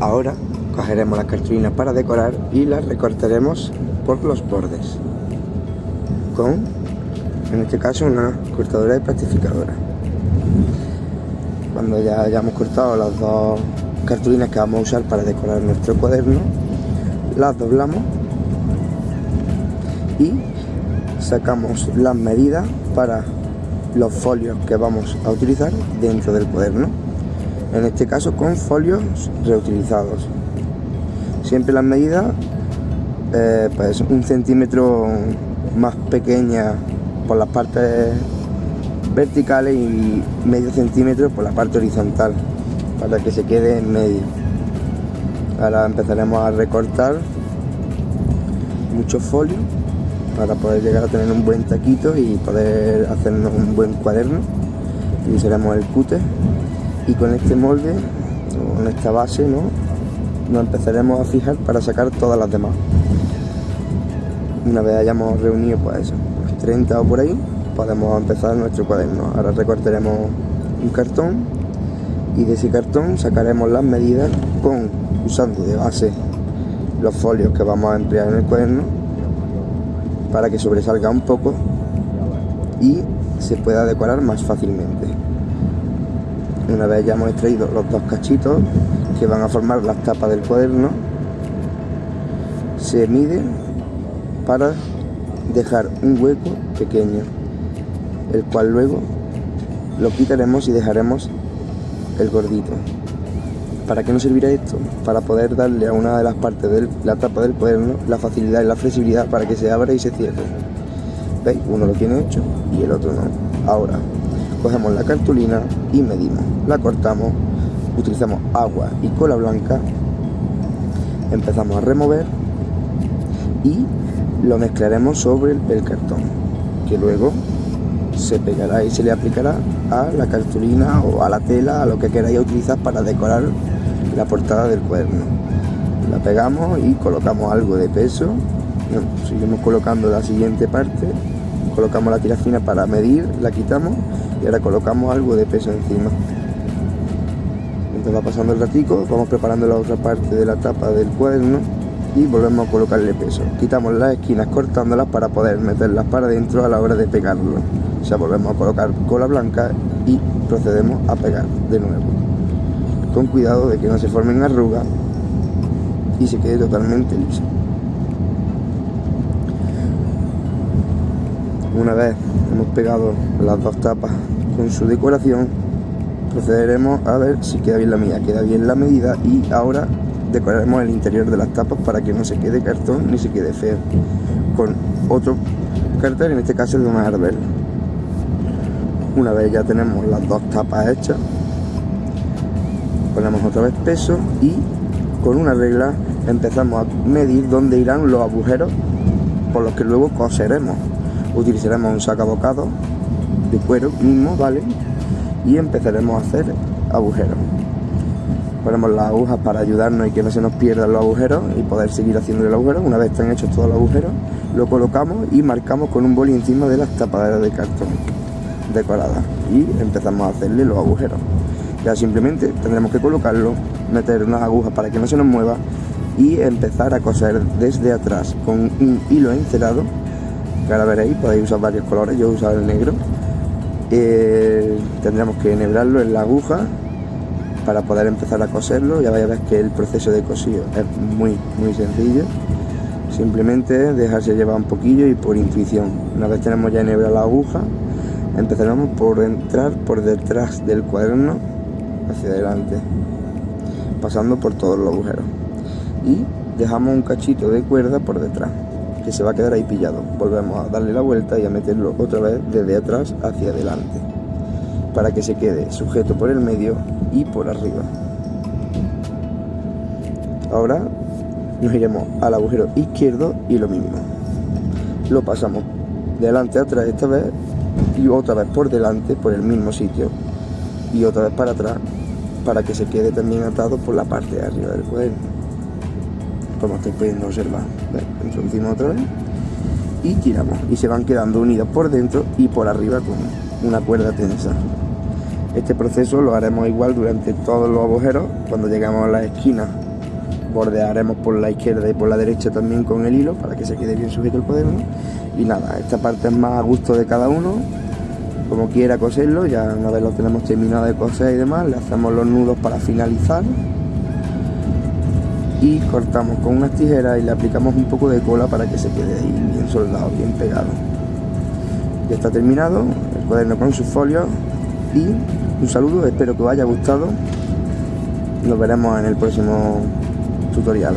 Ahora cogeremos las cartulinas para decorar y las recortaremos por los bordes con, en este caso, una cortadora y plastificadora. Cuando ya hayamos cortado las dos cartulinas que vamos a usar para decorar nuestro cuaderno, las doblamos y sacamos las medidas para los folios que vamos a utilizar dentro del cuaderno en este caso con folios reutilizados. Siempre las medidas eh, pues un centímetro más pequeña por las partes verticales y medio centímetro por la parte horizontal para que se quede en medio. Ahora empezaremos a recortar muchos folios para poder llegar a tener un buen taquito y poder hacernos un buen cuaderno. Utilizaremos el cúter y con este molde con esta base ¿no? nos empezaremos a fijar para sacar todas las demás. Una vez hayamos reunido pues eso, 30 o por ahí podemos empezar nuestro cuaderno. Ahora recortaremos un cartón y de ese cartón sacaremos las medidas con usando de base los folios que vamos a emplear en el cuaderno para que sobresalga un poco y se pueda decorar más fácilmente una vez ya hemos extraído los dos cachitos que van a formar las tapas del cuaderno se mide para dejar un hueco pequeño el cual luego lo quitaremos y dejaremos el gordito ¿Para qué nos servirá esto? Para poder darle a una de las partes de la tapa del cuaderno la facilidad y la flexibilidad para que se abra y se cierre. ¿Veis? Uno lo tiene hecho y el otro no. Ahora, cogemos la cartulina y medimos. La cortamos, utilizamos agua y cola blanca, empezamos a remover y lo mezclaremos sobre el cartón, que luego se pegará y se le aplicará a la cartulina o a la tela, a lo que queráis utilizar para decorar la portada del cuaderno. La pegamos y colocamos algo de peso. seguimos colocando la siguiente parte. Colocamos la tira fina para medir, la quitamos y ahora colocamos algo de peso encima. Entonces va pasando el ratico, vamos preparando la otra parte de la tapa del cuaderno y volvemos a colocarle peso. Quitamos las esquinas cortándolas para poder meterlas para adentro a la hora de pegarlo. O sea, volvemos a colocar cola blanca y procedemos a pegar de nuevo con cuidado de que no se formen arrugas y se quede totalmente liso. Una vez hemos pegado las dos tapas con su decoración, procederemos a ver si queda bien la mía, queda bien la medida y ahora decoraremos el interior de las tapas para que no se quede cartón ni se quede feo con otro cartel, en este caso el de una árbol. Una vez ya tenemos las dos tapas hechas, ponemos otra vez peso y con una regla empezamos a medir dónde irán los agujeros por los que luego coseremos utilizaremos un sacabocado de cuero mismo, ¿vale? Y empezaremos a hacer agujeros. Ponemos las agujas para ayudarnos y que no se nos pierdan los agujeros y poder seguir haciendo el agujero. Una vez están hechos todos los agujeros lo colocamos y marcamos con un boli encima de las tapaderas de cartón decoradas. Y empezamos a hacerle los agujeros. Ya simplemente tendremos que colocarlo, meter unas agujas para que no se nos mueva y empezar a coser desde atrás con un hilo encerado que ahora veréis, podéis usar varios colores, yo he usado el negro. Eh, tendremos que enhebrarlo en la aguja para poder empezar a coserlo. Ya vais a ver que el proceso de cosido es muy muy sencillo. Simplemente dejarse llevar un poquillo y por intuición. Una vez tenemos ya enhebrada la aguja empezaremos por entrar por detrás del cuaderno hacia adelante pasando por todos los agujeros. Y dejamos un cachito de cuerda por detrás se va a quedar ahí pillado. Volvemos a darle la vuelta y a meterlo otra vez desde atrás hacia adelante para que se quede sujeto por el medio y por arriba. Ahora nos iremos al agujero izquierdo y lo mismo. Lo pasamos delante atrás esta vez y otra vez por delante por el mismo sitio y otra vez para atrás para que se quede también atado por la parte de arriba del cuaderno como estáis pudiendo observar introducimos otra vez. Y tiramos y se van quedando unidos por dentro y por arriba con una cuerda tensa. Este proceso lo haremos igual durante todos los agujeros. Cuando llegamos a las esquinas bordearemos por la izquierda y por la derecha también con el hilo para que se quede bien sujeto el cuaderno. Y nada, esta parte es más a gusto de cada uno. Como quiera coserlo, ya una vez lo tenemos terminado de coser y demás, le hacemos los nudos para finalizar y cortamos con unas tijeras y le aplicamos un poco de cola para que se quede ahí bien soldado, bien pegado. Ya está terminado el cuaderno con sus folios y un saludo, espero que os haya gustado. Nos veremos en el próximo tutorial.